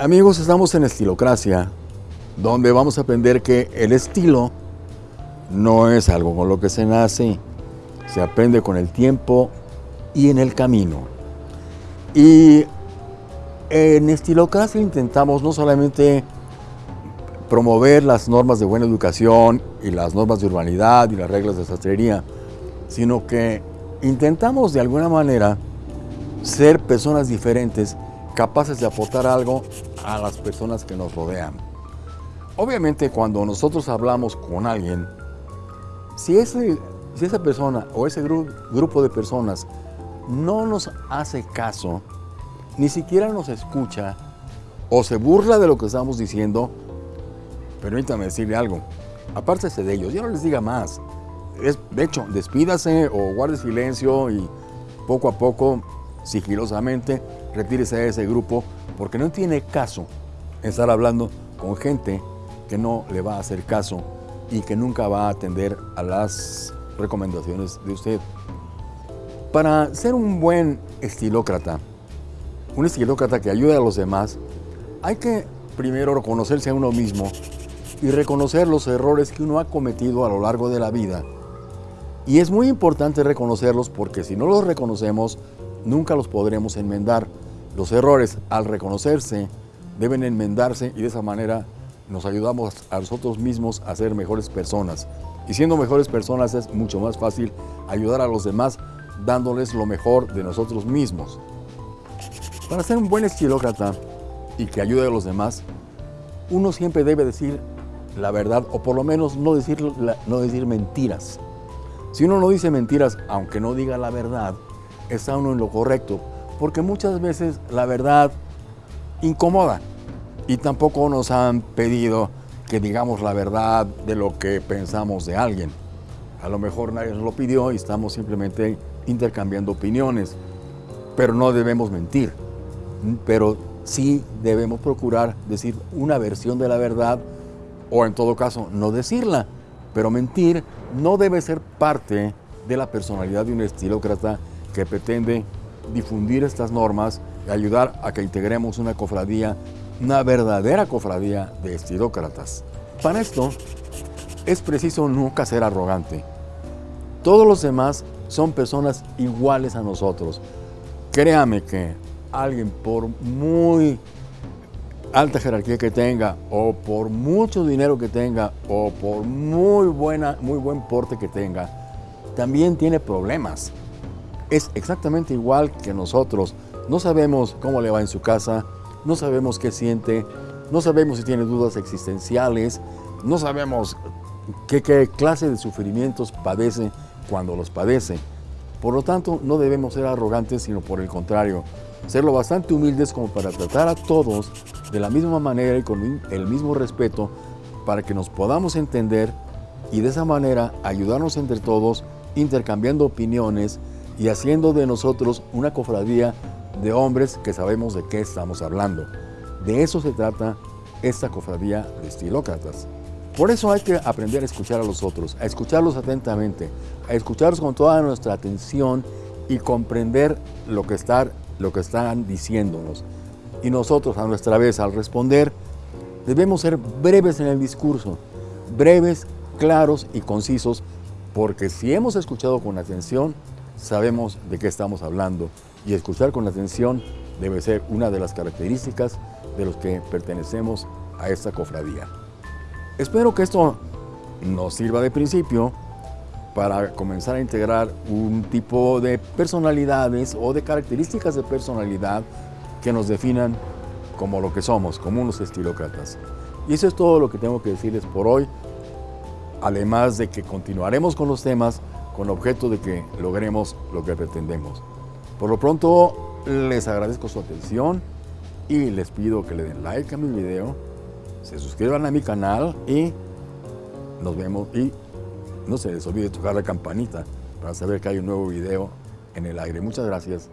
Amigos, estamos en Estilocracia, donde vamos a aprender que el estilo no es algo con lo que se nace, se aprende con el tiempo y en el camino. Y en Estilocracia intentamos no solamente promover las normas de buena educación y las normas de urbanidad y las reglas de sastrería, sino que intentamos de alguna manera ser personas diferentes capaces de aportar algo a las personas que nos rodean. Obviamente cuando nosotros hablamos con alguien, si, ese, si esa persona o ese grupo de personas no nos hace caso, ni siquiera nos escucha o se burla de lo que estamos diciendo, permítame decirle algo, apártese de ellos, ya no les diga más. de hecho, despídase o guarde silencio y poco a poco, sigilosamente, retírese de ese grupo porque no tiene caso estar hablando con gente que no le va a hacer caso y que nunca va a atender a las recomendaciones de usted. Para ser un buen estilócrata, un estilócrata que ayude a los demás, hay que primero reconocerse a uno mismo y reconocer los errores que uno ha cometido a lo largo de la vida. Y es muy importante reconocerlos porque si no los reconocemos, nunca los podremos enmendar. Los errores, al reconocerse, deben enmendarse y de esa manera nos ayudamos a nosotros mismos a ser mejores personas. Y siendo mejores personas es mucho más fácil ayudar a los demás dándoles lo mejor de nosotros mismos. Para ser un buen estilócrata y que ayude a los demás, uno siempre debe decir la verdad o por lo menos no decir, no decir mentiras. Si uno no dice mentiras, aunque no diga la verdad, está uno en lo correcto, porque muchas veces la verdad incomoda y tampoco nos han pedido que digamos la verdad de lo que pensamos de alguien. A lo mejor nadie nos lo pidió y estamos simplemente intercambiando opiniones, pero no debemos mentir. Pero sí debemos procurar decir una versión de la verdad o en todo caso no decirla. Pero mentir no debe ser parte de la personalidad de un estilócrata que pretende difundir estas normas y ayudar a que integremos una cofradía, una verdadera cofradía de estilócratas. Para esto es preciso nunca ser arrogante. Todos los demás son personas iguales a nosotros. Créame que alguien por muy alta jerarquía que tenga, o por mucho dinero que tenga, o por muy, buena, muy buen porte que tenga, también tiene problemas es exactamente igual que nosotros. No sabemos cómo le va en su casa, no sabemos qué siente, no sabemos si tiene dudas existenciales, no sabemos qué, clase de sufrimientos padece cuando los padece. Por lo tanto, no debemos ser arrogantes, sino por el contrario, ser lo bastante humildes como para tratar a todos de la misma manera y con el mismo respeto para que nos podamos entender y de esa manera ayudarnos entre todos intercambiando opiniones y haciendo de nosotros una cofradía de hombres que sabemos de qué estamos hablando. De eso se trata esta cofradía de estilócratas. Por eso hay que aprender a escuchar a los otros, a escucharlos atentamente, a escucharlos con toda nuestra atención y comprender lo que, lo que están diciéndonos. Y nosotros, a nuestra vez, al responder, debemos ser breves en el discurso, breves, claros y concisos, porque si hemos escuchado con atención, sabemos de qué estamos hablando y escuchar con atención debe ser una de las características de los que pertenecemos a esta cofradía. Espero que esto nos sirva de principio para comenzar a integrar un tipo de personalidades o de características de personalidad que nos definan como lo que somos, como unos estilócratas. Y eso es todo lo que tengo que decirles por hoy, además de que continuaremos con los temas con objeto de que logremos lo que pretendemos. Por lo pronto, les agradezco su atención y les pido que le den like a mi video, se suscriban a mi canal y nos vemos y no se les olvide tocar la campanita para saber que hay un nuevo video en el aire. Muchas gracias.